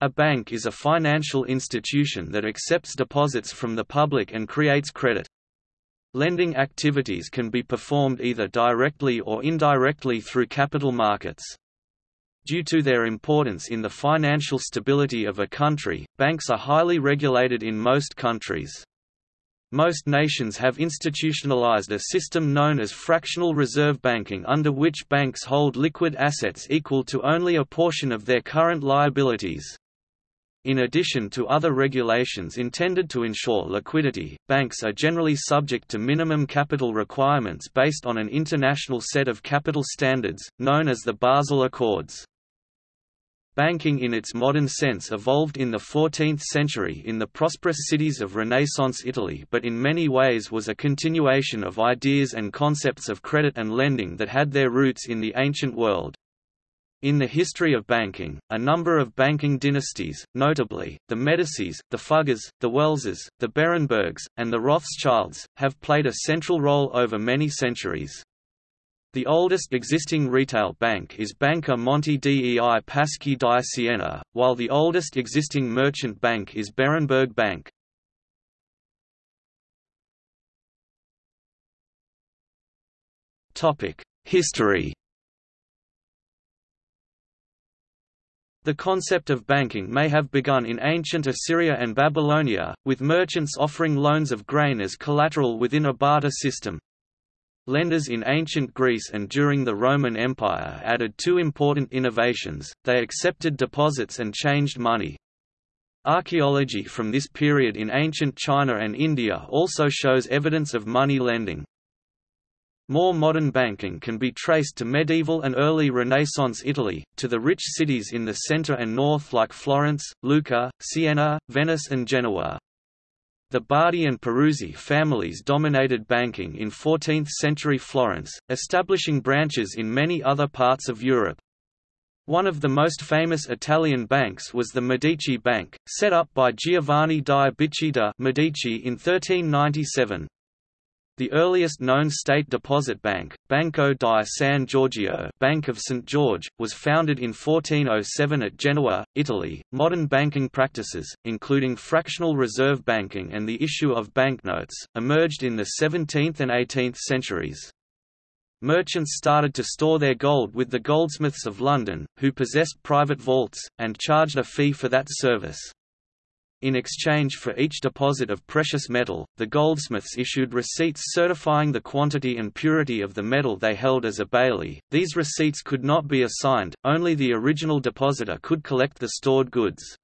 A bank is a financial institution that accepts deposits from the public and creates credit. Lending activities can be performed either directly or indirectly through capital markets. Due to their importance in the financial stability of a country, banks are highly regulated in most countries. Most nations have institutionalized a system known as fractional reserve banking under which banks hold liquid assets equal to only a portion of their current liabilities. In addition to other regulations intended to ensure liquidity, banks are generally subject to minimum capital requirements based on an international set of capital standards, known as the Basel Accords. Banking in its modern sense evolved in the 14th century in the prosperous cities of Renaissance Italy but in many ways was a continuation of ideas and concepts of credit and lending that had their roots in the ancient world. In the history of banking, a number of banking dynasties, notably, the Medicis, the Fuggers, the Welsers, the Berenbergs, and the Rothschilds, have played a central role over many centuries. The oldest existing retail bank is Banca Monte dei Paschi di Siena, while the oldest existing merchant bank is Berenberg Bank. History The concept of banking may have begun in ancient Assyria and Babylonia, with merchants offering loans of grain as collateral within a barter system. Lenders in ancient Greece and during the Roman Empire added two important innovations, they accepted deposits and changed money. Archaeology from this period in ancient China and India also shows evidence of money lending. More modern banking can be traced to medieval and early Renaissance Italy, to the rich cities in the centre and north like Florence, Lucca, Siena, Venice and Genoa. The Bardi and Peruzzi families dominated banking in 14th-century Florence, establishing branches in many other parts of Europe. One of the most famous Italian banks was the Medici Bank, set up by Giovanni di Bicci de' Medici in 1397. The earliest known state deposit bank, Banco di San Giorgio, Bank of St George, was founded in 1407 at Genoa, Italy. Modern banking practices, including fractional reserve banking and the issue of banknotes, emerged in the 17th and 18th centuries. Merchants started to store their gold with the goldsmiths of London, who possessed private vaults, and charged a fee for that service. In exchange for each deposit of precious metal, the goldsmiths issued receipts certifying the quantity and purity of the metal they held as a bailee. These receipts could not be assigned, only the original depositor could collect the stored goods.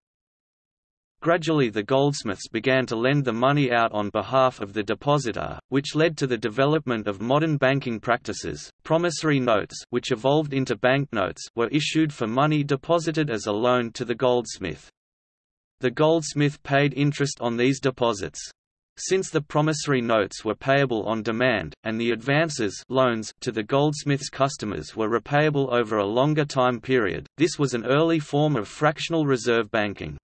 Gradually the goldsmiths began to lend the money out on behalf of the depositor, which led to the development of modern banking practices. Promissory notes, which evolved into banknotes, were issued for money deposited as a loan to the goldsmith. The goldsmith paid interest on these deposits. Since the promissory notes were payable on demand, and the advances loans to the goldsmith's customers were repayable over a longer time period, this was an early form of fractional reserve banking.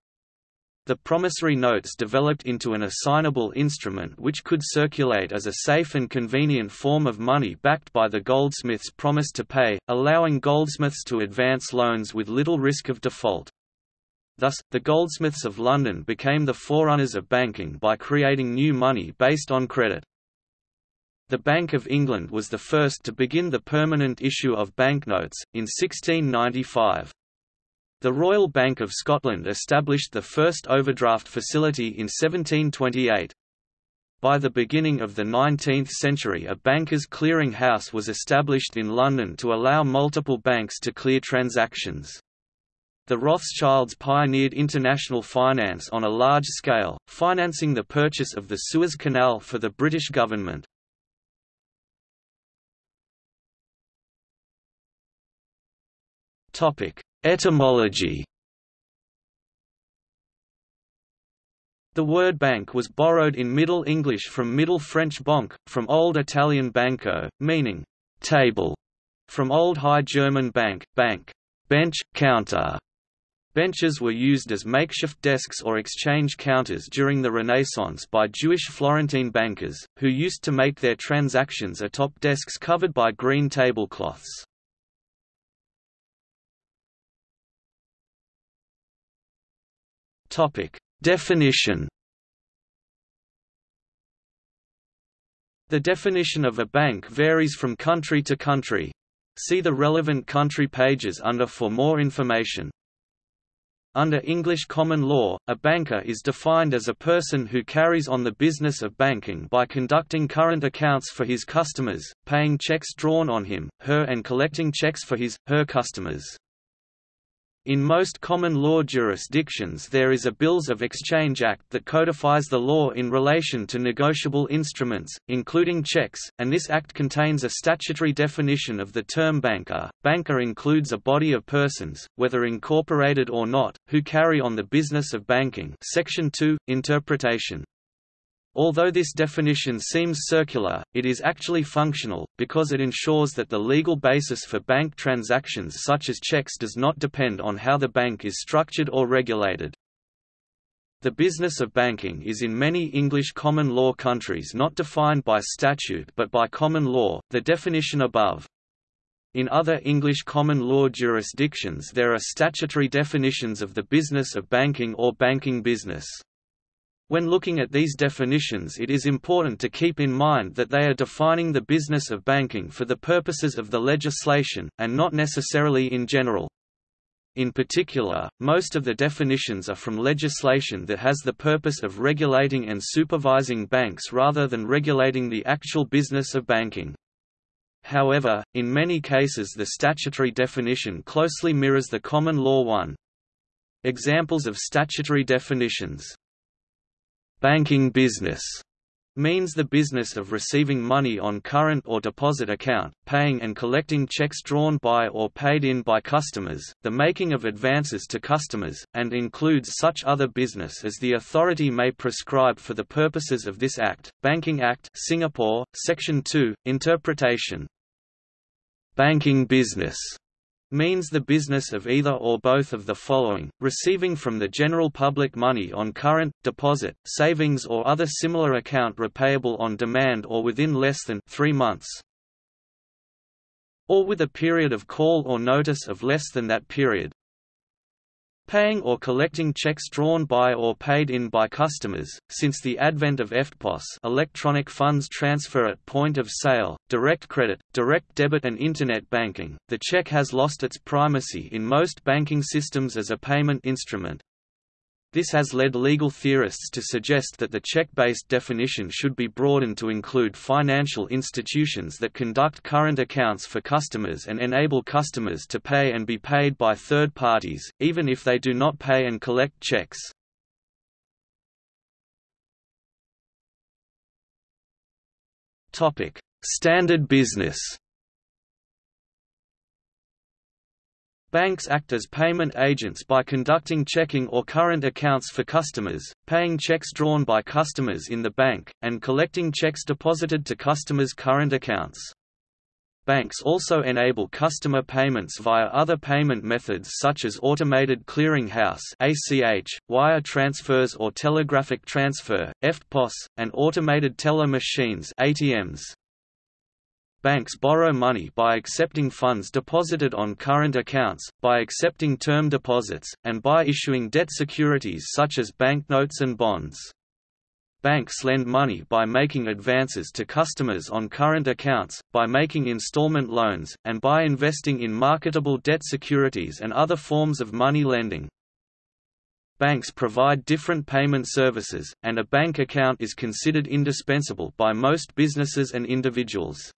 The promissory notes developed into an assignable instrument which could circulate as a safe and convenient form of money backed by the goldsmith's promise to pay, allowing goldsmiths to advance loans with little risk of default. Thus, the goldsmiths of London became the forerunners of banking by creating new money based on credit. The Bank of England was the first to begin the permanent issue of banknotes, in 1695. The Royal Bank of Scotland established the first overdraft facility in 1728. By the beginning of the 19th century a bankers' clearing house was established in London to allow multiple banks to clear transactions. The Rothschilds pioneered international finance on a large scale, financing the purchase of the Suez Canal for the British government. Etymology The word bank was borrowed in Middle English from Middle French banque, from Old Italian banco, meaning table, from Old High German bank, bank, bench, counter, Benches were used as makeshift desks or exchange counters during the Renaissance by Jewish Florentine bankers, who used to make their transactions atop desks covered by green tablecloths. Definition. The definition of a bank varies from country to country. See the relevant country pages under for more information. Under English common law, a banker is defined as a person who carries on the business of banking by conducting current accounts for his customers, paying checks drawn on him, her and collecting checks for his, her customers. In most common law jurisdictions there is a Bills of Exchange Act that codifies the law in relation to negotiable instruments, including checks, and this act contains a statutory definition of the term banker. Banker includes a body of persons, whether incorporated or not, who carry on the business of banking Section 2, Interpretation. Although this definition seems circular, it is actually functional, because it ensures that the legal basis for bank transactions such as checks does not depend on how the bank is structured or regulated. The business of banking is in many English common law countries not defined by statute but by common law, the definition above. In other English common law jurisdictions there are statutory definitions of the business of banking or banking business. When looking at these definitions it is important to keep in mind that they are defining the business of banking for the purposes of the legislation, and not necessarily in general. In particular, most of the definitions are from legislation that has the purpose of regulating and supervising banks rather than regulating the actual business of banking. However, in many cases the statutory definition closely mirrors the common law one. Examples of statutory definitions Banking business means the business of receiving money on current or deposit account, paying and collecting checks drawn by or paid in by customers, the making of advances to customers, and includes such other business as the authority may prescribe for the purposes of this Act. Banking Act Singapore, Section 2, Interpretation Banking business means the business of either or both of the following, receiving from the general public money on current, deposit, savings or other similar account repayable on demand or within less than three months or with a period of call or notice of less than that period, Paying or collecting checks drawn by or paid in by customers. Since the advent of EFTPOS, electronic funds transfer at point of sale, direct credit, direct debit and internet banking, the check has lost its primacy in most banking systems as a payment instrument, this has led legal theorists to suggest that the check-based definition should be broadened to include financial institutions that conduct current accounts for customers and enable customers to pay and be paid by third parties, even if they do not pay and collect checks. Standard business Banks act as payment agents by conducting checking or current accounts for customers, paying checks drawn by customers in the bank, and collecting checks deposited to customers' current accounts. Banks also enable customer payments via other payment methods such as automated clearing house (ACH), wire transfers or telegraphic transfer (EFTPOS), and automated teller machines (ATMs). Banks borrow money by accepting funds deposited on current accounts, by accepting term deposits, and by issuing debt securities such as banknotes and bonds. Banks lend money by making advances to customers on current accounts, by making installment loans, and by investing in marketable debt securities and other forms of money lending. Banks provide different payment services, and a bank account is considered indispensable by most businesses and individuals.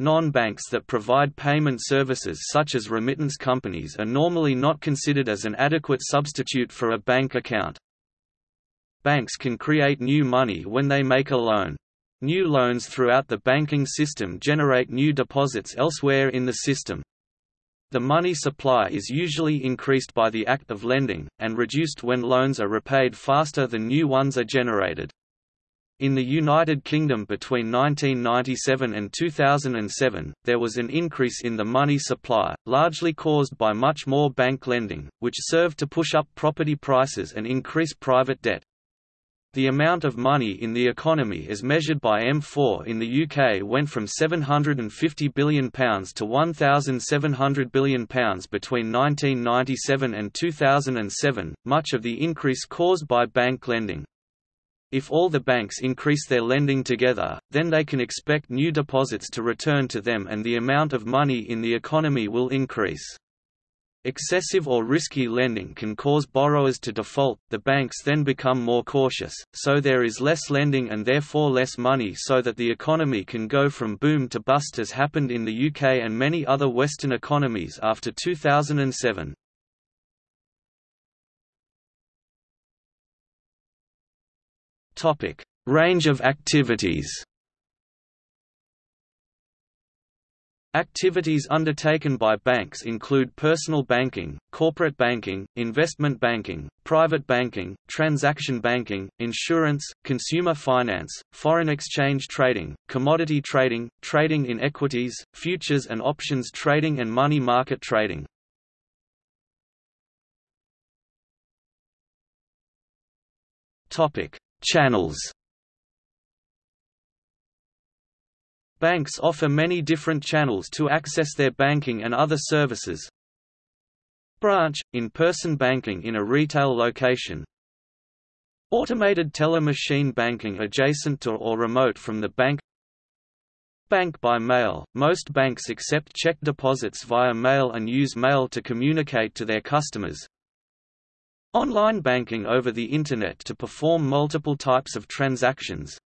Non-banks that provide payment services such as remittance companies are normally not considered as an adequate substitute for a bank account. Banks can create new money when they make a loan. New loans throughout the banking system generate new deposits elsewhere in the system. The money supply is usually increased by the act of lending, and reduced when loans are repaid faster than new ones are generated. In the United Kingdom between 1997 and 2007, there was an increase in the money supply, largely caused by much more bank lending, which served to push up property prices and increase private debt. The amount of money in the economy as measured by M4 in the UK went from £750 billion to £1,700 billion between 1997 and 2007, much of the increase caused by bank lending. If all the banks increase their lending together, then they can expect new deposits to return to them and the amount of money in the economy will increase. Excessive or risky lending can cause borrowers to default, the banks then become more cautious, so there is less lending and therefore less money so that the economy can go from boom to bust as happened in the UK and many other Western economies after 2007. Range of activities. Activities undertaken by banks include personal banking, corporate banking, investment banking, private banking, transaction banking, insurance, consumer finance, foreign exchange trading, commodity trading, trading in equities, futures and options trading and money market trading. Channels Banks offer many different channels to access their banking and other services. Branch – in-person banking in a retail location Automated teller machine banking adjacent to or remote from the bank Bank by mail – Most banks accept check deposits via mail and use mail to communicate to their customers. Online banking over the Internet to perform multiple types of transactions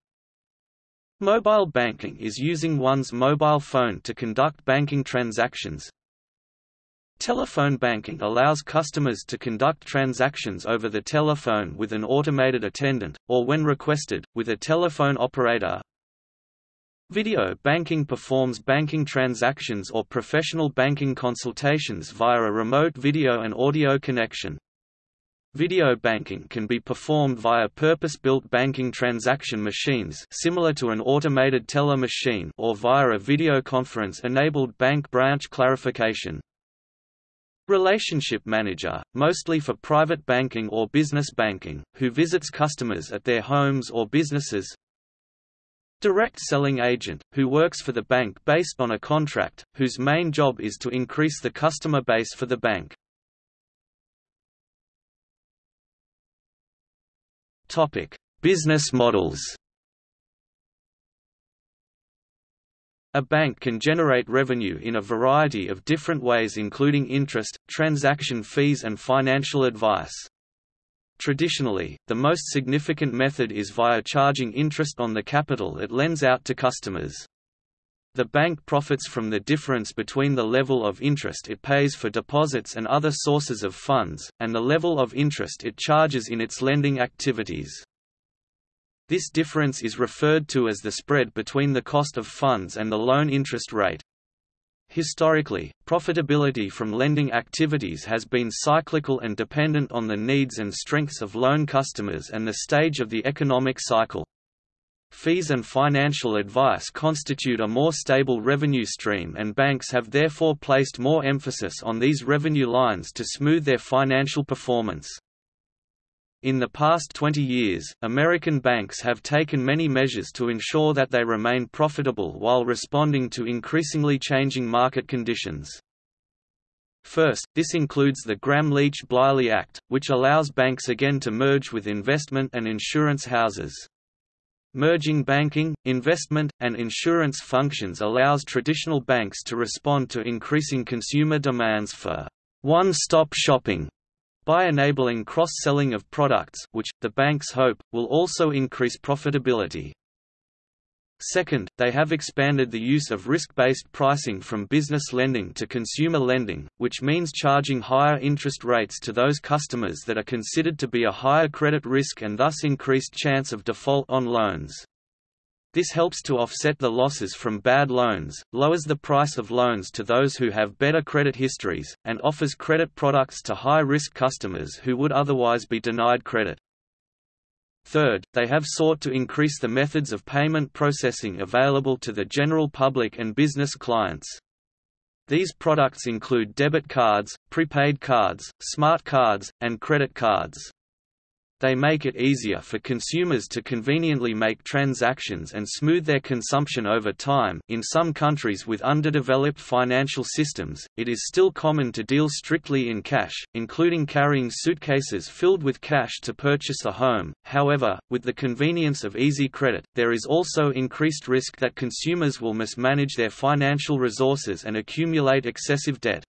Mobile banking is using one's mobile phone to conduct banking transactions. Telephone banking allows customers to conduct transactions over the telephone with an automated attendant, or when requested, with a telephone operator. Video banking performs banking transactions or professional banking consultations via a remote video and audio connection. Video banking can be performed via purpose-built banking transaction machines similar to an automated teller machine or via a video conference-enabled bank branch clarification. Relationship manager, mostly for private banking or business banking, who visits customers at their homes or businesses. Direct selling agent, who works for the bank based on a contract, whose main job is to increase the customer base for the bank. Topic: Business models. A bank can generate revenue in a variety of different ways including interest, transaction fees and financial advice. Traditionally, the most significant method is via charging interest on the capital it lends out to customers. The bank profits from the difference between the level of interest it pays for deposits and other sources of funds, and the level of interest it charges in its lending activities. This difference is referred to as the spread between the cost of funds and the loan interest rate. Historically, profitability from lending activities has been cyclical and dependent on the needs and strengths of loan customers and the stage of the economic cycle. Fees and financial advice constitute a more stable revenue stream and banks have therefore placed more emphasis on these revenue lines to smooth their financial performance. In the past 20 years, American banks have taken many measures to ensure that they remain profitable while responding to increasingly changing market conditions. First, this includes the Gramm-Leach-Bliley Act, which allows banks again to merge with investment and insurance houses. Merging banking, investment, and insurance functions allows traditional banks to respond to increasing consumer demands for one-stop shopping by enabling cross-selling of products which, the banks hope, will also increase profitability. Second, they have expanded the use of risk-based pricing from business lending to consumer lending, which means charging higher interest rates to those customers that are considered to be a higher credit risk and thus increased chance of default on loans. This helps to offset the losses from bad loans, lowers the price of loans to those who have better credit histories, and offers credit products to high-risk customers who would otherwise be denied credit. Third, they have sought to increase the methods of payment processing available to the general public and business clients. These products include debit cards, prepaid cards, smart cards, and credit cards. They make it easier for consumers to conveniently make transactions and smooth their consumption over time. In some countries with underdeveloped financial systems, it is still common to deal strictly in cash, including carrying suitcases filled with cash to purchase a home. However, with the convenience of easy credit, there is also increased risk that consumers will mismanage their financial resources and accumulate excessive debt.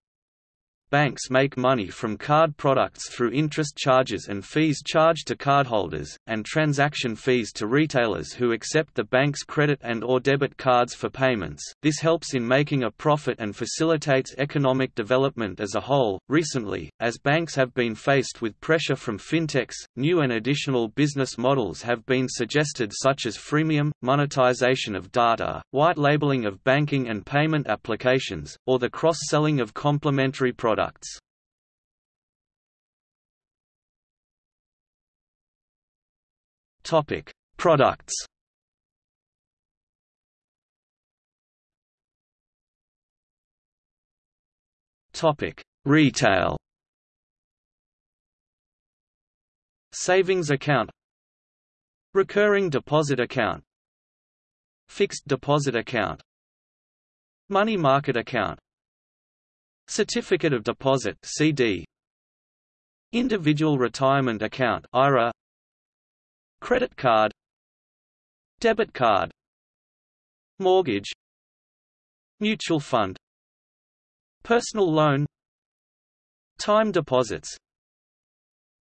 Banks make money from card products through interest charges and fees charged to cardholders, and transaction fees to retailers who accept the bank's credit and or debit cards for payments. This helps in making a profit and facilitates economic development as a whole. Recently, as banks have been faced with pressure from fintechs, new and additional business models have been suggested such as freemium, monetization of data, white labeling of banking and payment applications, or the cross-selling of complementary products products. Topic: Products. Topic: Retail. Savings account Recurring deposit account Fixed deposit account Money market account Certificate of Deposit CD Individual Retirement Account IRA Credit card. Debit card. Mortgage. Mutual fund. Personal loan. Time deposits.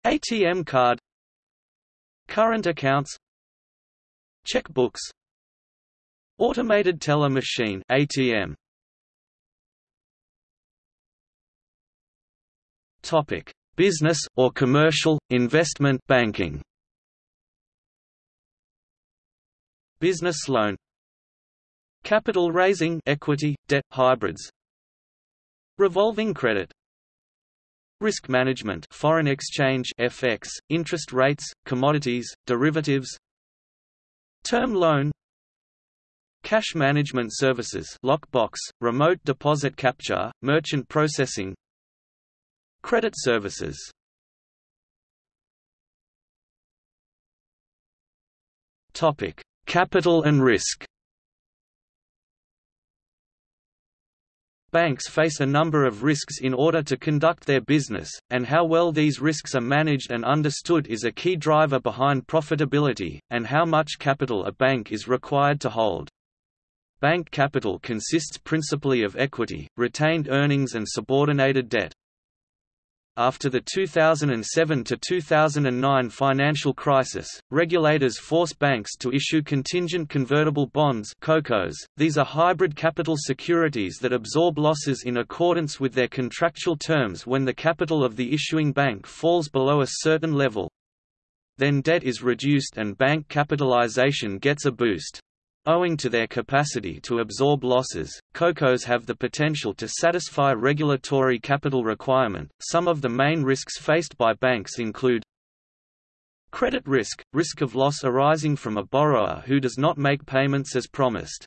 ATM card. Current accounts. Checkbooks. Automated teller machine ATM Topic: Business or commercial investment banking. Business loan. Capital raising equity, debt, hybrids. Revolving credit. Risk management foreign exchange FX, interest rates, commodities, derivatives. Term loan. Cash management services lockbox, remote deposit capture, merchant processing Credit services Topic: Capital and risk. Banks face a number of risks in order to conduct their business, and how well these risks are managed and understood is a key driver behind profitability, and how much capital a bank is required to hold. Bank capital consists principally of equity, retained earnings and subordinated debt. After the 2007–2009 financial crisis, regulators forced banks to issue contingent convertible bonds COCOs. These are hybrid capital securities that absorb losses in accordance with their contractual terms when the capital of the issuing bank falls below a certain level. Then debt is reduced and bank capitalization gets a boost. Owing to their capacity to absorb losses, COCOs have the potential to satisfy regulatory capital requirement. Some of the main risks faced by banks include credit risk, risk of loss arising from a borrower who does not make payments as promised.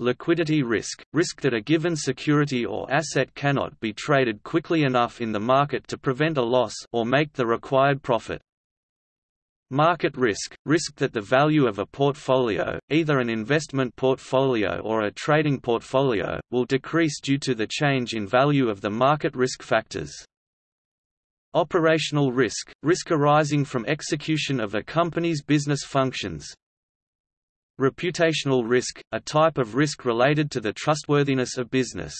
Liquidity risk, risk that a given security or asset cannot be traded quickly enough in the market to prevent a loss or make the required profit. Market risk – risk that the value of a portfolio, either an investment portfolio or a trading portfolio, will decrease due to the change in value of the market risk factors. Operational risk – risk arising from execution of a company's business functions. Reputational risk – a type of risk related to the trustworthiness of business.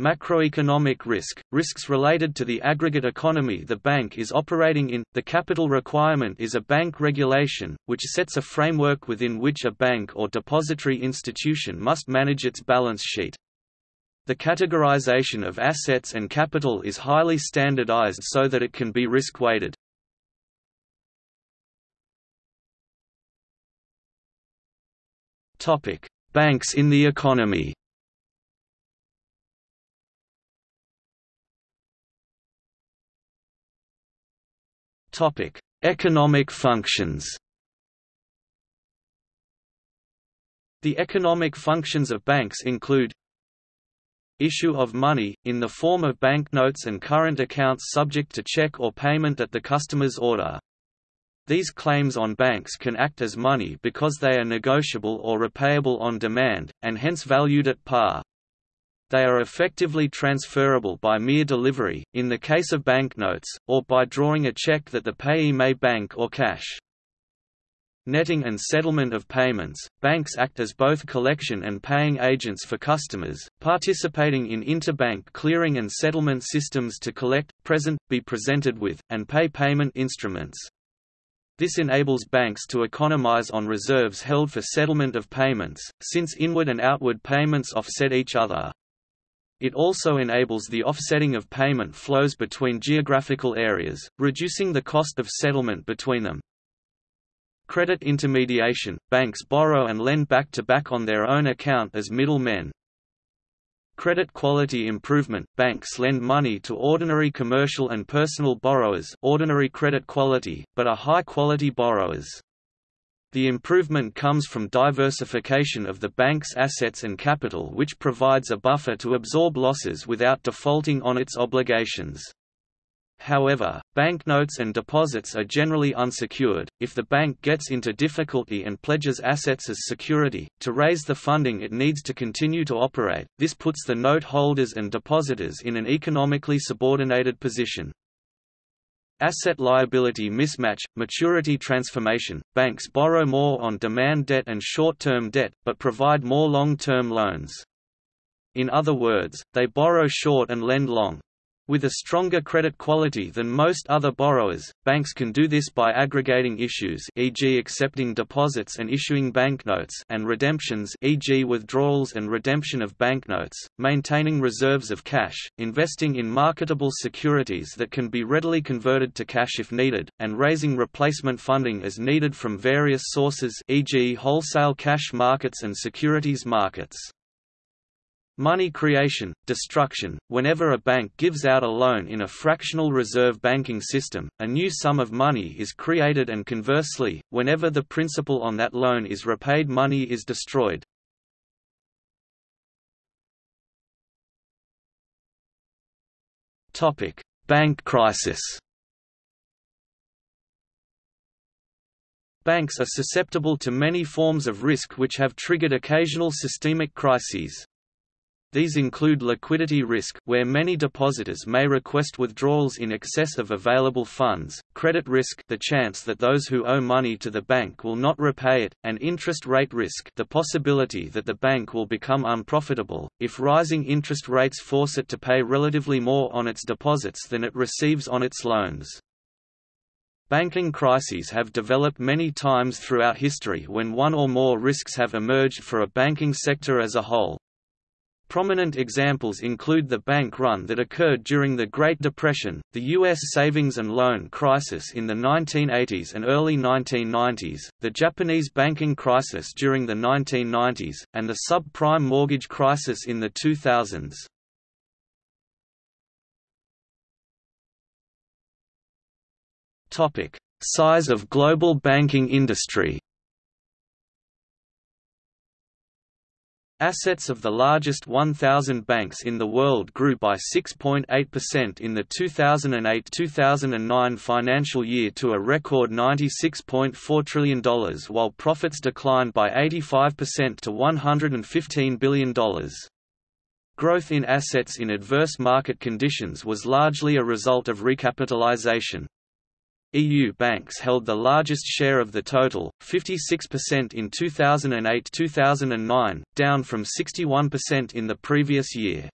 Macroeconomic risk, risks related to the aggregate economy the bank is operating in. The capital requirement is a bank regulation, which sets a framework within which a bank or depository institution must manage its balance sheet. The categorization of assets and capital is highly standardized so that it can be risk-weighted. Banks in the economy Topic: Economic functions. The economic functions of banks include issue of money, in the form of banknotes and current accounts subject to check or payment at the customer's order. These claims on banks can act as money because they are negotiable or repayable on demand, and hence valued at par. They are effectively transferable by mere delivery, in the case of banknotes, or by drawing a check that the payee may bank or cash. Netting and settlement of payments, banks act as both collection and paying agents for customers, participating in interbank clearing and settlement systems to collect, present, be presented with, and pay payment instruments. This enables banks to economize on reserves held for settlement of payments, since inward and outward payments offset each other. It also enables the offsetting of payment flows between geographical areas, reducing the cost of settlement between them. Credit intermediation – Banks borrow and lend back-to-back -back on their own account as middlemen, Credit quality improvement – Banks lend money to ordinary commercial and personal borrowers ordinary credit quality, but are high-quality borrowers. The improvement comes from diversification of the bank's assets and capital which provides a buffer to absorb losses without defaulting on its obligations. However, banknotes and deposits are generally unsecured. If the bank gets into difficulty and pledges assets as security, to raise the funding it needs to continue to operate, this puts the note holders and depositors in an economically subordinated position. Asset liability mismatch, maturity transformation, banks borrow more on demand debt and short-term debt, but provide more long-term loans. In other words, they borrow short and lend long. With a stronger credit quality than most other borrowers, banks can do this by aggregating issues e.g. accepting deposits and issuing banknotes and redemptions e.g. withdrawals and redemption of banknotes, maintaining reserves of cash, investing in marketable securities that can be readily converted to cash if needed, and raising replacement funding as needed from various sources e.g. wholesale cash markets and securities markets. Money creation, destruction – Whenever a bank gives out a loan in a fractional reserve banking system, a new sum of money is created and conversely, whenever the principal on that loan is repaid money is destroyed. Bank crisis Banks are susceptible to many forms of risk which have triggered occasional systemic crises. These include liquidity risk where many depositors may request withdrawals in excess of available funds, credit risk the chance that those who owe money to the bank will not repay it, and interest rate risk the possibility that the bank will become unprofitable, if rising interest rates force it to pay relatively more on its deposits than it receives on its loans. Banking crises have developed many times throughout history when one or more risks have emerged for a banking sector as a whole. Prominent examples include the bank run that occurred during the Great Depression, the U.S. savings and loan crisis in the 1980s and early 1990s, the Japanese banking crisis during the 1990s, and the subprime mortgage crisis in the 2000s. Size of global banking industry Assets of the largest 1,000 banks in the world grew by 6.8% in the 2008–2009 financial year to a record $96.4 trillion while profits declined by 85% to $115 billion. Growth in assets in adverse market conditions was largely a result of recapitalization. EU banks held the largest share of the total, 56% in 2008–2009, down from 61% in the previous year.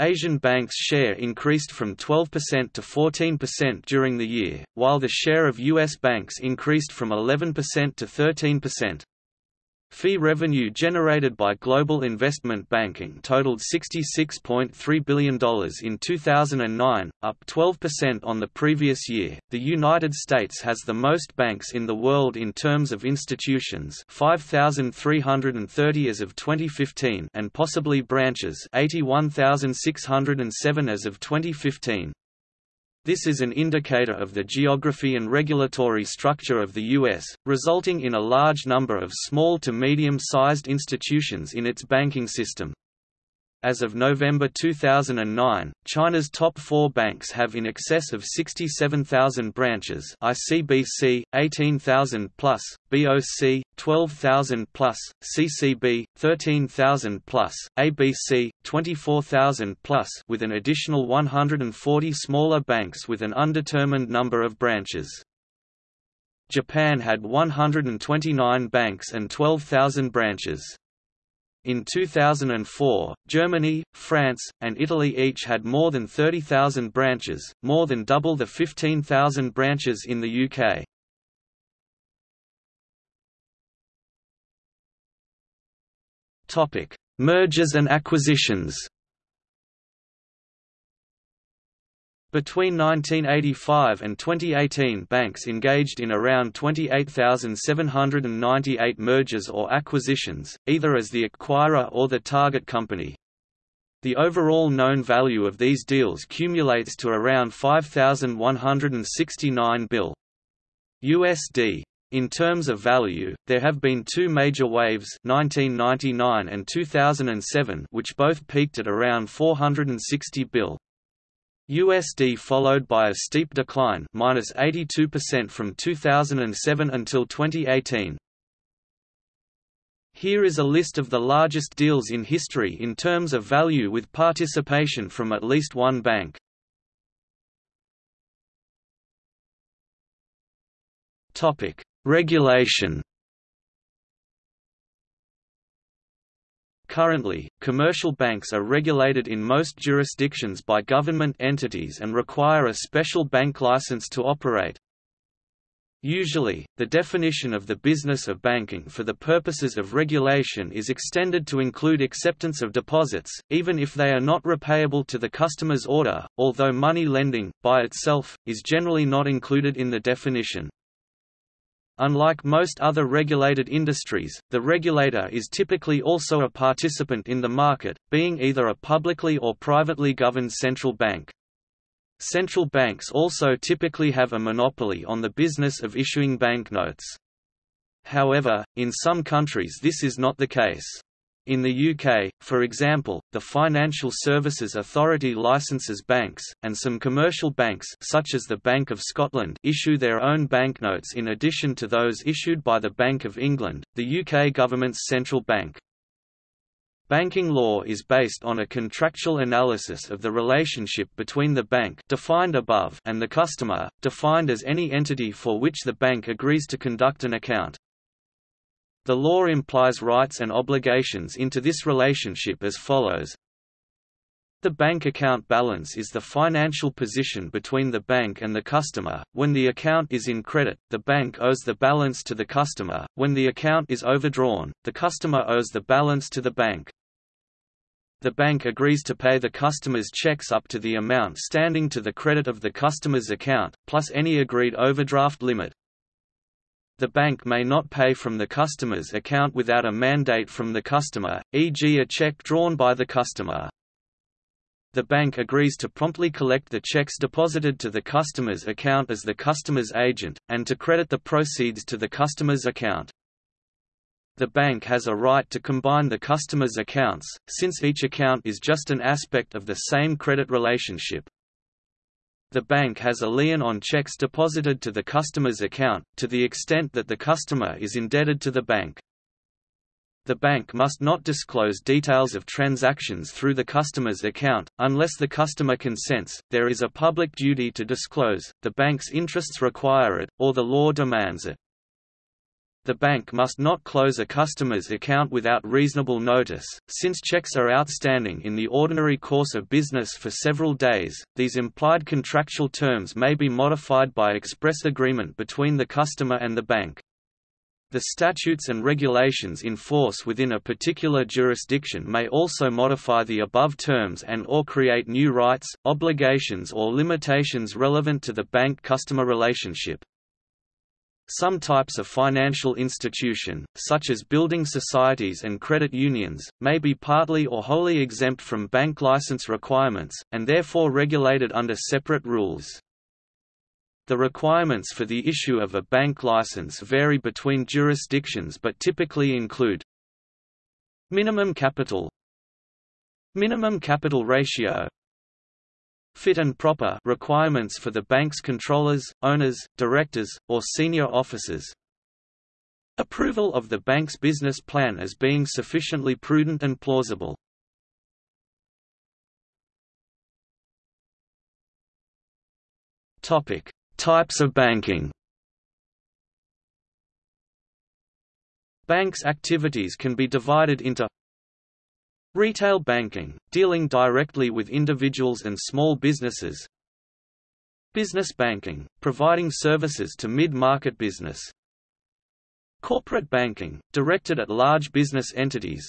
Asian banks' share increased from 12% to 14% during the year, while the share of U.S. banks increased from 11% to 13%. Fee revenue generated by global investment banking totaled $66.3 billion in 2009, up 12% on the previous year. The United States has the most banks in the world in terms of institutions, 5,330 as of 2015, and possibly branches, 81,607 as of 2015. This is an indicator of the geography and regulatory structure of the U.S., resulting in a large number of small to medium-sized institutions in its banking system. As of November 2009, China's top four banks have in excess of 67,000 branches ICBC, 18,000 plus, BOC, 12,000 plus, CCB, 13,000 plus, ABC, 24,000 plus with an additional 140 smaller banks with an undetermined number of branches. Japan had 129 banks and 12,000 branches. In 2004, Germany, France, and Italy each had more than 30,000 branches, more than double the 15,000 branches in the UK. Topic: Mergers and acquisitions. Between 1985 and 2018 banks engaged in around 28,798 mergers or acquisitions, either as the acquirer or the target company. The overall known value of these deals cumulates to around 5,169 bill USD. In terms of value, there have been two major waves 1999 and 2007 which both peaked at around 460 bill USD followed by a steep decline minus 82% from 2007 until 2018. Here is a list of the largest deals in history in terms of value with participation from at least one bank. Regulation Currently, commercial banks are regulated in most jurisdictions by government entities and require a special bank license to operate. Usually, the definition of the business of banking for the purposes of regulation is extended to include acceptance of deposits, even if they are not repayable to the customer's order, although money lending, by itself, is generally not included in the definition. Unlike most other regulated industries, the regulator is typically also a participant in the market, being either a publicly or privately governed central bank. Central banks also typically have a monopoly on the business of issuing banknotes. However, in some countries this is not the case. In the UK, for example, the Financial Services Authority licenses banks, and some commercial banks such as the Bank of Scotland issue their own banknotes in addition to those issued by the Bank of England, the UK government's central bank. Banking law is based on a contractual analysis of the relationship between the bank defined above and the customer, defined as any entity for which the bank agrees to conduct an account. The law implies rights and obligations into this relationship as follows. The bank account balance is the financial position between the bank and the customer. When the account is in credit, the bank owes the balance to the customer. When the account is overdrawn, the customer owes the balance to the bank. The bank agrees to pay the customer's checks up to the amount standing to the credit of the customer's account, plus any agreed overdraft limit. The bank may not pay from the customer's account without a mandate from the customer, e.g. a check drawn by the customer. The bank agrees to promptly collect the checks deposited to the customer's account as the customer's agent, and to credit the proceeds to the customer's account. The bank has a right to combine the customer's accounts, since each account is just an aspect of the same credit relationship. The bank has a lien on checks deposited to the customer's account, to the extent that the customer is indebted to the bank. The bank must not disclose details of transactions through the customer's account, unless the customer consents, there is a public duty to disclose, the bank's interests require it, or the law demands it. The bank must not close a customer's account without reasonable notice, since checks are outstanding in the ordinary course of business for several days. These implied contractual terms may be modified by express agreement between the customer and the bank. The statutes and regulations in force within a particular jurisdiction may also modify the above terms and or create new rights, obligations or limitations relevant to the bank-customer relationship. Some types of financial institution, such as building societies and credit unions, may be partly or wholly exempt from bank license requirements, and therefore regulated under separate rules. The requirements for the issue of a bank license vary between jurisdictions but typically include Minimum capital Minimum capital ratio Fit and proper requirements for the bank's controllers, owners, directors, or senior officers Approval of the bank's business plan as being sufficiently prudent and plausible Topic: Types of banking. Banks' activities can be divided into Retail banking, dealing directly with individuals and small businesses. Business banking, providing services to mid-market business. Corporate banking, directed at large business entities.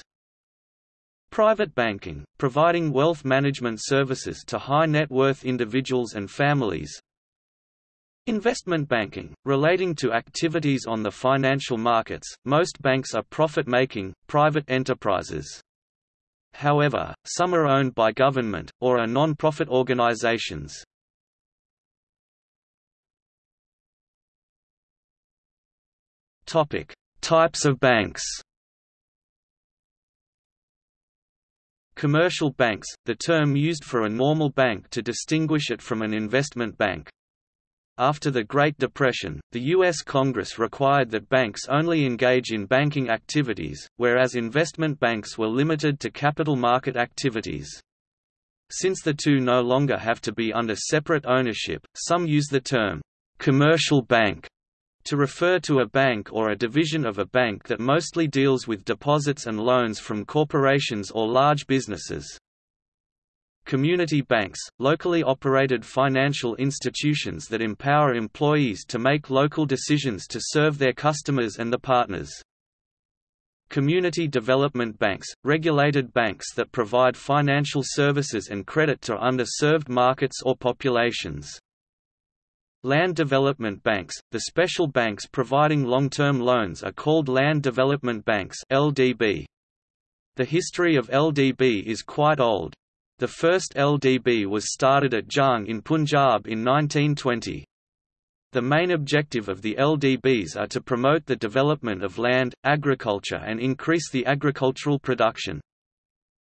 Private banking, providing wealth management services to high net worth individuals and families. Investment banking, relating to activities on the financial markets, most banks are profit-making, private enterprises. However, some are owned by government, or are non-profit organizations. Types of banks Commercial banks, the term used for a normal bank to distinguish it from an investment bank. After the Great Depression, the U.S. Congress required that banks only engage in banking activities, whereas investment banks were limited to capital market activities. Since the two no longer have to be under separate ownership, some use the term, "'commercial bank' to refer to a bank or a division of a bank that mostly deals with deposits and loans from corporations or large businesses. Community banks, locally operated financial institutions that empower employees to make local decisions to serve their customers and the partners. Community development banks, regulated banks that provide financial services and credit to underserved markets or populations. Land development banks, the special banks providing long-term loans are called land development banks LDB. The history of LDB is quite old, the first LDB was started at Jhang in Punjab in 1920. The main objective of the LDBs are to promote the development of land, agriculture and increase the agricultural production.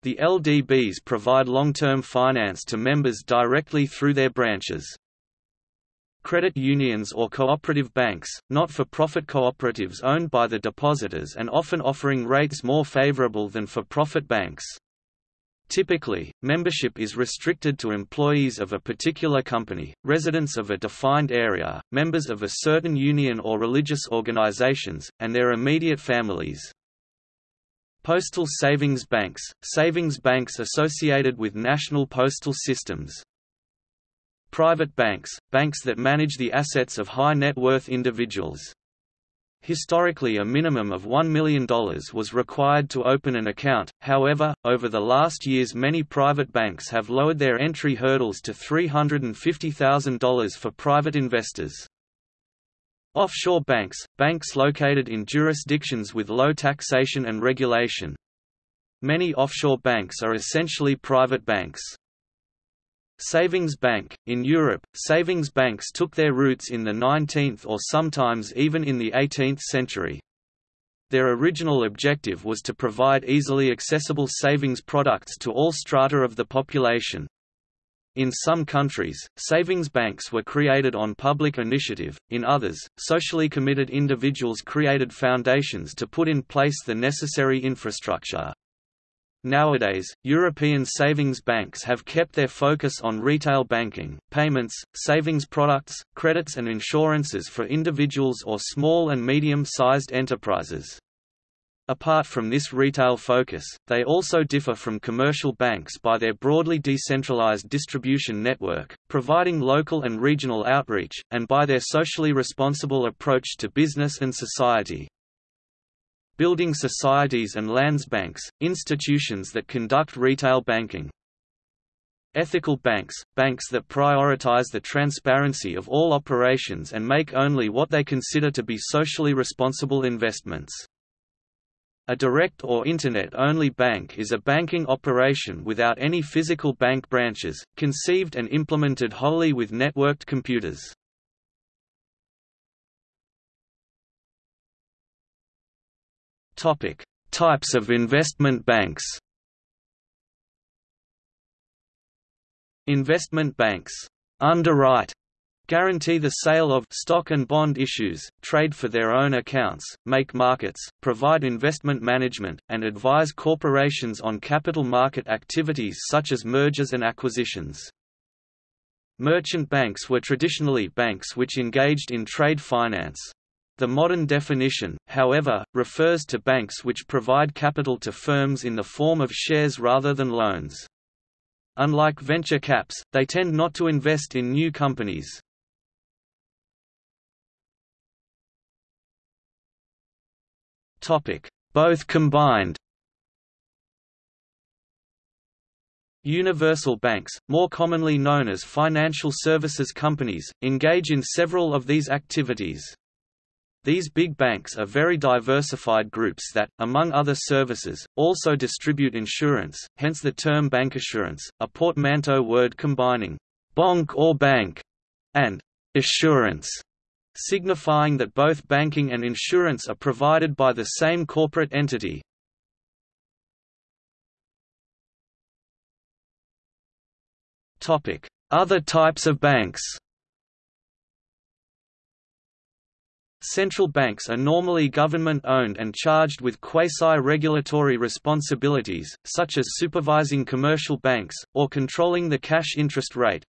The LDBs provide long-term finance to members directly through their branches. Credit unions or cooperative banks, not-for-profit cooperatives owned by the depositors and often offering rates more favorable than for-profit banks. Typically, membership is restricted to employees of a particular company, residents of a defined area, members of a certain union or religious organizations, and their immediate families. Postal savings banks – savings banks associated with national postal systems. Private banks – banks that manage the assets of high net worth individuals. Historically a minimum of $1 million was required to open an account, however, over the last years many private banks have lowered their entry hurdles to $350,000 for private investors. Offshore banks – banks located in jurisdictions with low taxation and regulation. Many offshore banks are essentially private banks. Savings bank. In Europe, savings banks took their roots in the 19th or sometimes even in the 18th century. Their original objective was to provide easily accessible savings products to all strata of the population. In some countries, savings banks were created on public initiative, in others, socially committed individuals created foundations to put in place the necessary infrastructure. Nowadays, European savings banks have kept their focus on retail banking, payments, savings products, credits and insurances for individuals or small and medium-sized enterprises. Apart from this retail focus, they also differ from commercial banks by their broadly decentralized distribution network, providing local and regional outreach, and by their socially responsible approach to business and society building societies and Landesbanks, institutions that conduct retail banking. Ethical banks, banks that prioritize the transparency of all operations and make only what they consider to be socially responsible investments. A direct or Internet-only bank is a banking operation without any physical bank branches, conceived and implemented wholly with networked computers. Topic: Types of investment banks. Investment banks underwrite guarantee the sale of stock and bond issues, trade for their own accounts, make markets, provide investment management, and advise corporations on capital market activities such as mergers and acquisitions. Merchant banks were traditionally banks which engaged in trade finance. The modern definition, however, refers to banks which provide capital to firms in the form of shares rather than loans. Unlike venture caps, they tend not to invest in new companies. Both combined Universal banks, more commonly known as financial services companies, engage in several of these activities. These big banks are very diversified groups that, among other services, also distribute insurance, hence the term bancassurance, a portmanteau word combining «banque» or bank and «assurance», signifying that both banking and insurance are provided by the same corporate entity. Other types of banks Central banks are normally government-owned and charged with quasi-regulatory responsibilities, such as supervising commercial banks, or controlling the cash interest rate.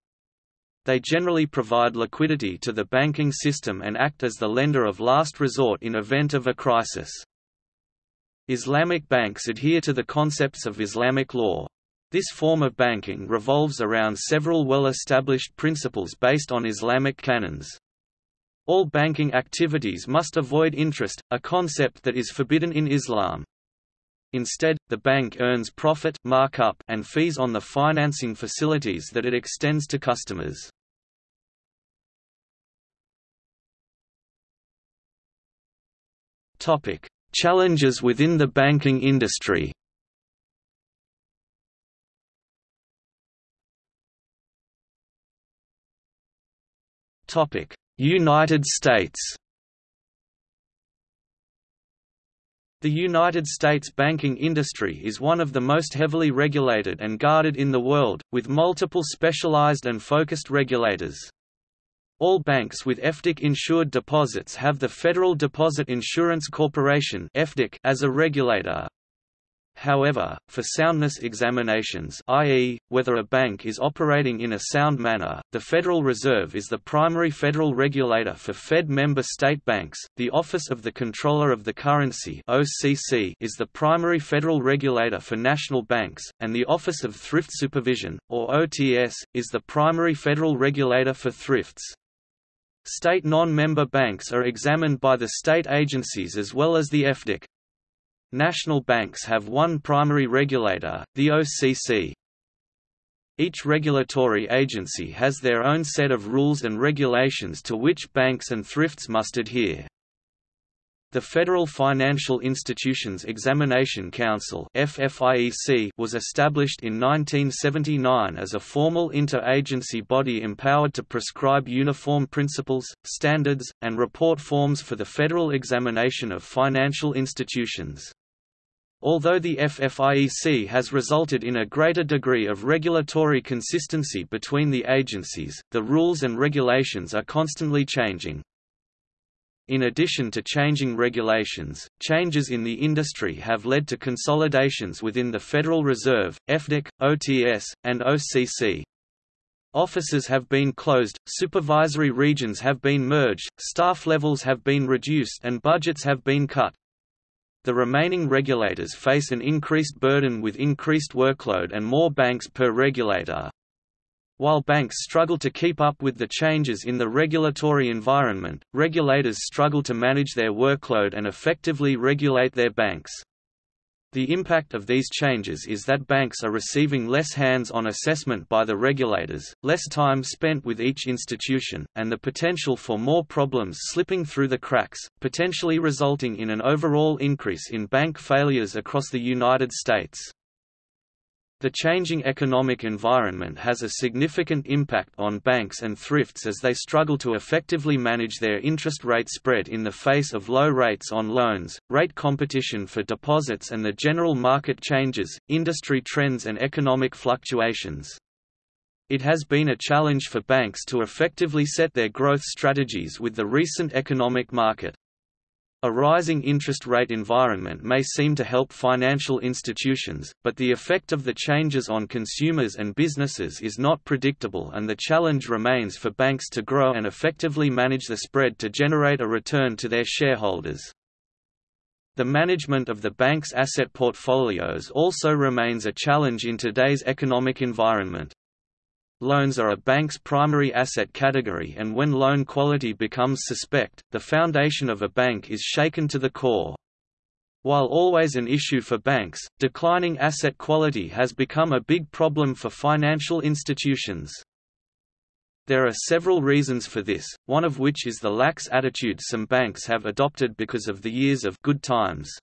They generally provide liquidity to the banking system and act as the lender of last resort in event of a crisis. Islamic banks adhere to the concepts of Islamic law. This form of banking revolves around several well-established principles based on Islamic canons. All banking activities must avoid interest, a concept that is forbidden in Islam. Instead, the bank earns profit markup and fees on the financing facilities that it extends to customers. Topic: Challenges within the banking industry. Topic: United States The United States banking industry is one of the most heavily regulated and guarded in the world, with multiple specialized and focused regulators. All banks with FDIC-insured deposits have the Federal Deposit Insurance Corporation as a regulator. However, for soundness examinations i.e., whether a bank is operating in a sound manner, the Federal Reserve is the primary federal regulator for Fed member state banks, the Office of the Comptroller of the Currency OCC is the primary federal regulator for national banks, and the Office of Thrift Supervision, or OTS, is the primary federal regulator for thrifts. State non-member banks are examined by the state agencies as well as the FDIC. National banks have one primary regulator, the OCC. Each regulatory agency has their own set of rules and regulations to which banks and thrifts must adhere. The Federal Financial Institutions Examination Council was established in 1979 as a formal inter-agency body empowered to prescribe uniform principles, standards, and report forms for the federal examination of financial institutions. Although the FFIEC has resulted in a greater degree of regulatory consistency between the agencies, the rules and regulations are constantly changing. In addition to changing regulations, changes in the industry have led to consolidations within the Federal Reserve, FDIC, OTS, and OCC. Offices have been closed, supervisory regions have been merged, staff levels have been reduced and budgets have been cut. The remaining regulators face an increased burden with increased workload and more banks per regulator. While banks struggle to keep up with the changes in the regulatory environment, regulators struggle to manage their workload and effectively regulate their banks. The impact of these changes is that banks are receiving less hands-on assessment by the regulators, less time spent with each institution, and the potential for more problems slipping through the cracks, potentially resulting in an overall increase in bank failures across the United States. The changing economic environment has a significant impact on banks and thrifts as they struggle to effectively manage their interest rate spread in the face of low rates on loans, rate competition for deposits and the general market changes, industry trends and economic fluctuations. It has been a challenge for banks to effectively set their growth strategies with the recent economic market. A rising interest rate environment may seem to help financial institutions, but the effect of the changes on consumers and businesses is not predictable and the challenge remains for banks to grow and effectively manage the spread to generate a return to their shareholders. The management of the bank's asset portfolios also remains a challenge in today's economic environment. Loans are a bank's primary asset category and when loan quality becomes suspect, the foundation of a bank is shaken to the core. While always an issue for banks, declining asset quality has become a big problem for financial institutions. There are several reasons for this, one of which is the lax attitude some banks have adopted because of the years of good times.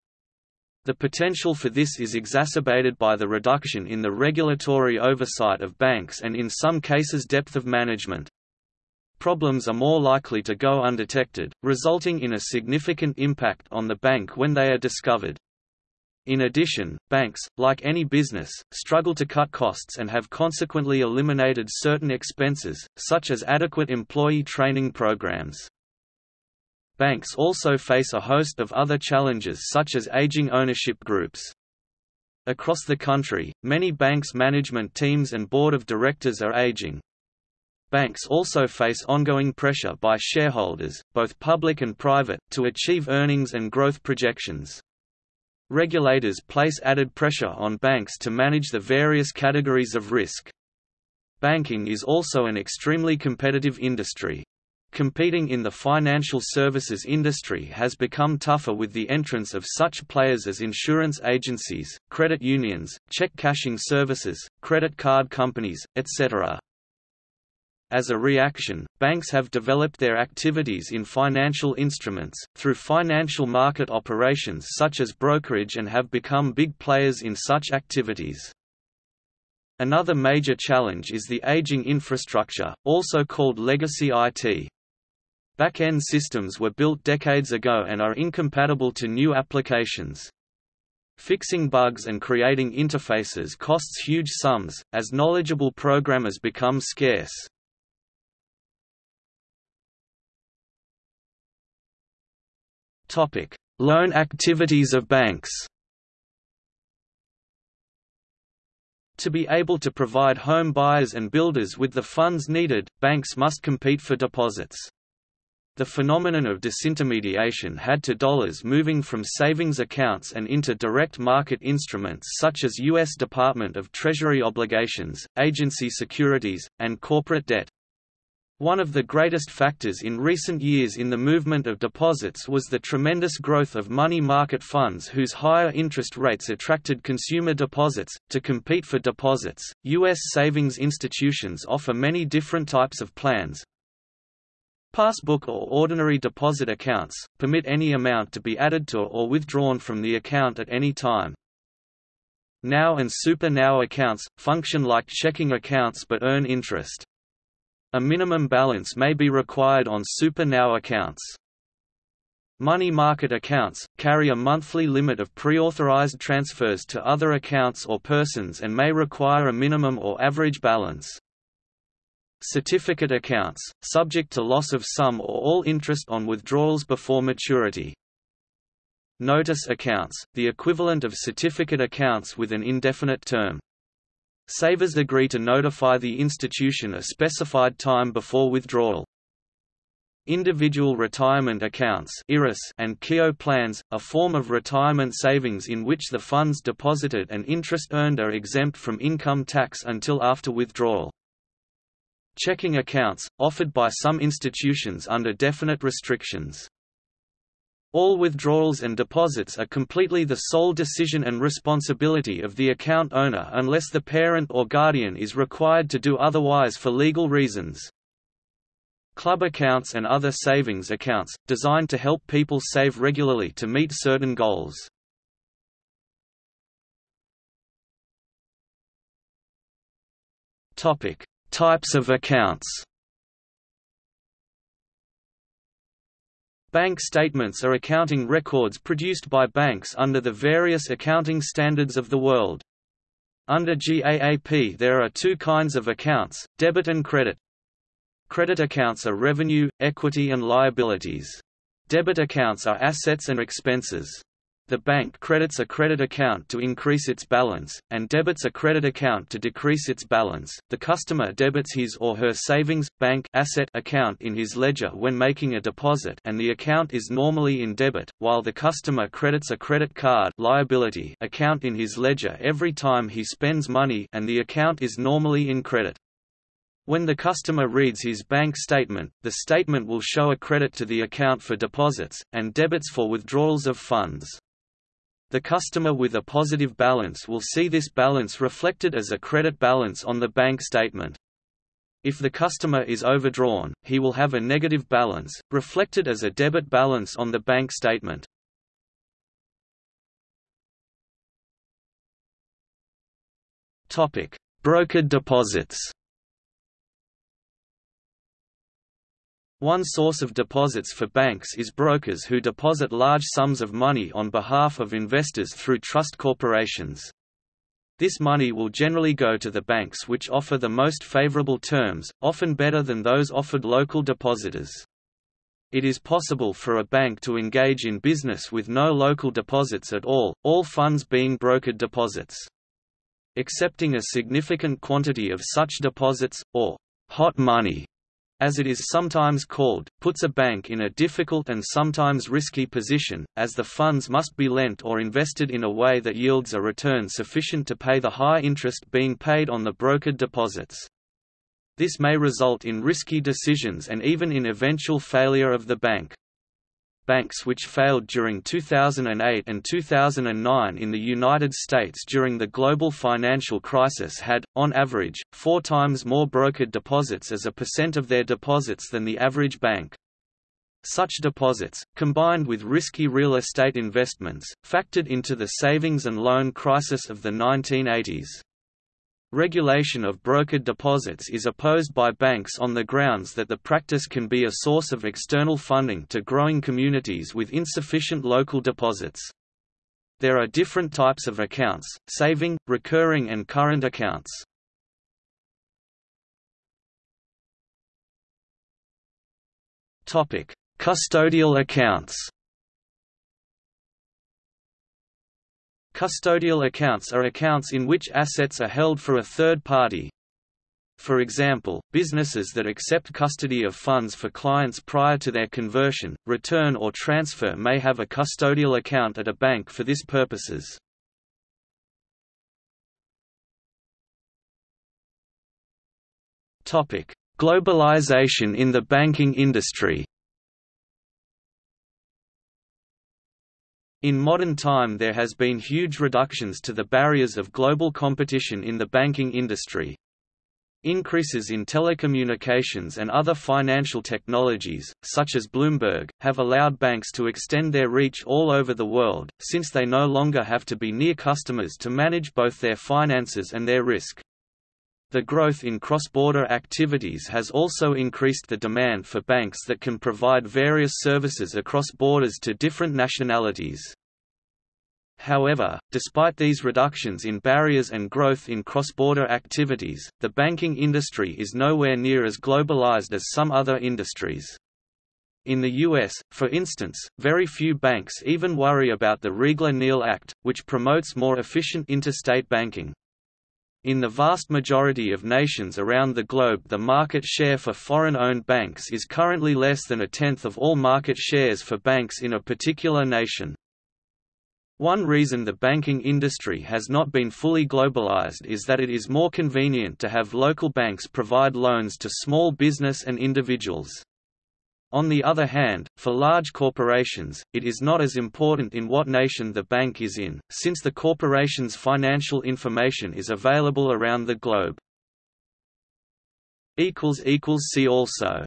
The potential for this is exacerbated by the reduction in the regulatory oversight of banks and in some cases depth of management. Problems are more likely to go undetected, resulting in a significant impact on the bank when they are discovered. In addition, banks, like any business, struggle to cut costs and have consequently eliminated certain expenses, such as adequate employee training programs. Banks also face a host of other challenges such as aging ownership groups. Across the country, many banks' management teams and board of directors are aging. Banks also face ongoing pressure by shareholders, both public and private, to achieve earnings and growth projections. Regulators place added pressure on banks to manage the various categories of risk. Banking is also an extremely competitive industry, Competing in the financial services industry has become tougher with the entrance of such players as insurance agencies, credit unions, check cashing services, credit card companies, etc. As a reaction, banks have developed their activities in financial instruments, through financial market operations such as brokerage and have become big players in such activities. Another major challenge is the aging infrastructure, also called legacy IT. Back-end systems were built decades ago and are incompatible to new applications. Fixing bugs and creating interfaces costs huge sums, as knowledgeable programmers become scarce. Loan activities of banks To be able to provide home buyers and builders with the funds needed, banks must compete for deposits. The phenomenon of disintermediation had to dollars moving from savings accounts and into direct market instruments such as U.S. Department of Treasury obligations, agency securities, and corporate debt. One of the greatest factors in recent years in the movement of deposits was the tremendous growth of money market funds whose higher interest rates attracted consumer deposits. To compete for deposits, U.S. savings institutions offer many different types of plans, Passbook or ordinary deposit accounts, permit any amount to be added to or withdrawn from the account at any time. Now and Super Now accounts, function like checking accounts but earn interest. A minimum balance may be required on Super Now accounts. Money market accounts, carry a monthly limit of pre-authorized transfers to other accounts or persons and may require a minimum or average balance. Certificate accounts, subject to loss of some or all interest on withdrawals before maturity. Notice accounts, the equivalent of certificate accounts with an indefinite term. Savers agree to notify the institution a specified time before withdrawal. Individual retirement accounts and Keogh plans, a form of retirement savings in which the funds deposited and interest earned are exempt from income tax until after withdrawal checking accounts, offered by some institutions under definite restrictions. All withdrawals and deposits are completely the sole decision and responsibility of the account owner unless the parent or guardian is required to do otherwise for legal reasons. Club accounts and other savings accounts, designed to help people save regularly to meet certain goals. Types of accounts Bank statements are accounting records produced by banks under the various accounting standards of the world. Under GAAP there are two kinds of accounts, debit and credit. Credit accounts are revenue, equity and liabilities. Debit accounts are assets and expenses. The bank credits a credit account to increase its balance, and debits a credit account to decrease its balance. The customer debits his or her savings, bank asset account in his ledger when making a deposit and the account is normally in debit, while the customer credits a credit card liability account in his ledger every time he spends money and the account is normally in credit. When the customer reads his bank statement, the statement will show a credit to the account for deposits, and debits for withdrawals of funds. The customer with a positive balance will see this balance reflected as a credit balance on the bank statement. If the customer is overdrawn, he will have a negative balance, reflected as a debit balance on the bank statement. Brokered deposits One source of deposits for banks is brokers who deposit large sums of money on behalf of investors through trust corporations. This money will generally go to the banks which offer the most favorable terms, often better than those offered local depositors. It is possible for a bank to engage in business with no local deposits at all, all funds being brokered deposits. Accepting a significant quantity of such deposits, or hot money, as it is sometimes called, puts a bank in a difficult and sometimes risky position, as the funds must be lent or invested in a way that yields a return sufficient to pay the high interest being paid on the brokered deposits. This may result in risky decisions and even in eventual failure of the bank banks which failed during 2008 and 2009 in the United States during the global financial crisis had, on average, four times more brokered deposits as a percent of their deposits than the average bank. Such deposits, combined with risky real estate investments, factored into the savings and loan crisis of the 1980s. Regulation of brokered deposits is opposed by banks on the grounds that the practice can be a source of external funding to growing communities with insufficient local deposits. There are different types of accounts, saving, recurring and current accounts. Custodial accounts Custodial accounts are accounts in which assets are held for a third party. For example, businesses that accept custody of funds for clients prior to their conversion, return or transfer may have a custodial account at a bank for this purposes. Globalization in the banking industry In modern time there has been huge reductions to the barriers of global competition in the banking industry. Increases in telecommunications and other financial technologies, such as Bloomberg, have allowed banks to extend their reach all over the world, since they no longer have to be near customers to manage both their finances and their risk. The growth in cross-border activities has also increased the demand for banks that can provide various services across borders to different nationalities. However, despite these reductions in barriers and growth in cross-border activities, the banking industry is nowhere near as globalized as some other industries. In the U.S., for instance, very few banks even worry about the Riegle-Neal Act, which promotes more efficient interstate banking. In the vast majority of nations around the globe the market share for foreign-owned banks is currently less than a tenth of all market shares for banks in a particular nation. One reason the banking industry has not been fully globalized is that it is more convenient to have local banks provide loans to small business and individuals. On the other hand, for large corporations, it is not as important in what nation the bank is in, since the corporation's financial information is available around the globe. See also